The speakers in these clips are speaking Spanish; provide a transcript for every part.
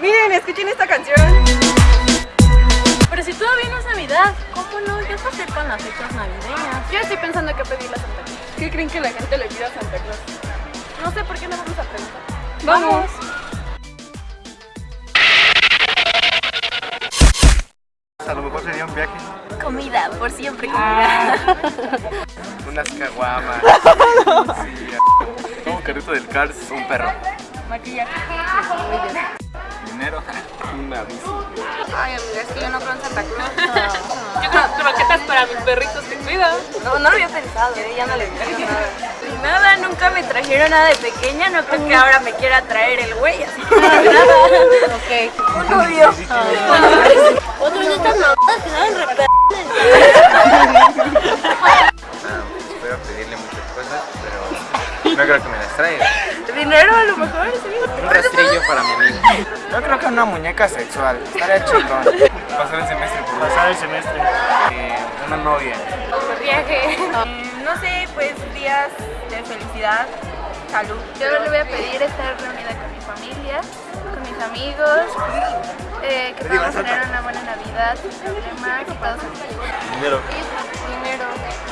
Miren, escuchen esta canción. Pero si todavía no es Navidad, ¿cómo no? Ya se acercan las fechas navideñas. Yo estoy pensando que pedirle a Santa Claus. ¿Qué creen que la gente le pida a Santa Claus? No sé por qué no vamos a preguntar. Vamos. A lo mejor sería un viaje. Comida, por siempre comida. Unas caguamas. Sí, un carrito del Cars. Un perro. Maquillaje. Dinero. Una bici. Ay, amiga, es que yo no creo en Santa Claus. Yo creo croquetas para mis perritos que cuido. No, no lo había pensado, ¿eh? ya no le creo nada. Nada, nunca me trajeron nada de pequeña, no creo que ahora me quiera traer el güey así. Ok. Un novio. Otros de estas mamadas que saben re no creo que me las traiga. Dinero a lo mejor, sí. Un rastrillo para mi amigo. Yo creo que una muñeca sexual. Estaría chingón. Pasar el semestre por Pasar el semestre. una novia. Viaje. No sé, pues días de felicidad, salud. Yo le voy a pedir estar reunida con mi familia, con mis amigos, eh, que podamos tener una buena Navidad, sin problemas y todos. Dinero. Dinero.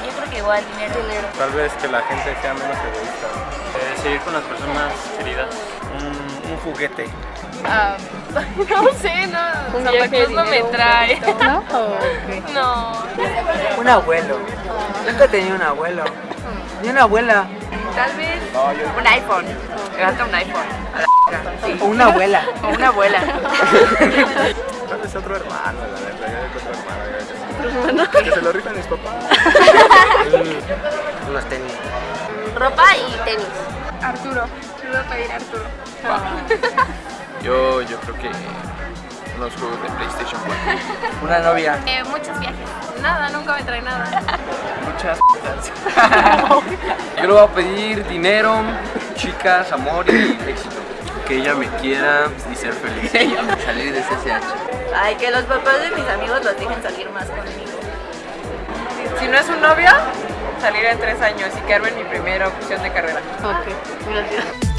Yo creo que igual dinero. Dinero. Tal vez que la gente sea menos egoísta. Eh, seguir con las personas queridas. Un, un juguete. Ah, no sé, no. Santa Claus no me trae. ¿No? Ok. No. Un abuelo. Nunca tenía un abuelo. Ni una abuela. Tal vez un iPhone. Gasta un iPhone. A la. Sí. O una abuela. O una abuela. Vez otro hermano, la verdad. Otro hermano. Que se lo rifan mis papás. Unos tenis. Ropa y tenis. Arturo. Le voy a pedir a Arturo. Yo, yo creo que unos juegos de PlayStation 4. Una novia. Eh, muchos viajes. Nada, nunca me trae nada. Muchas Yo le voy a pedir dinero, chicas, amor y éxito. Que ella me quiera y ser feliz. Salir de CCH. Ay, que los papás de mis amigos los dejen salir más conmigo. Si no es un novio, salir en tres años y quedarme en mi primera opción de carrera. Ok, gracias.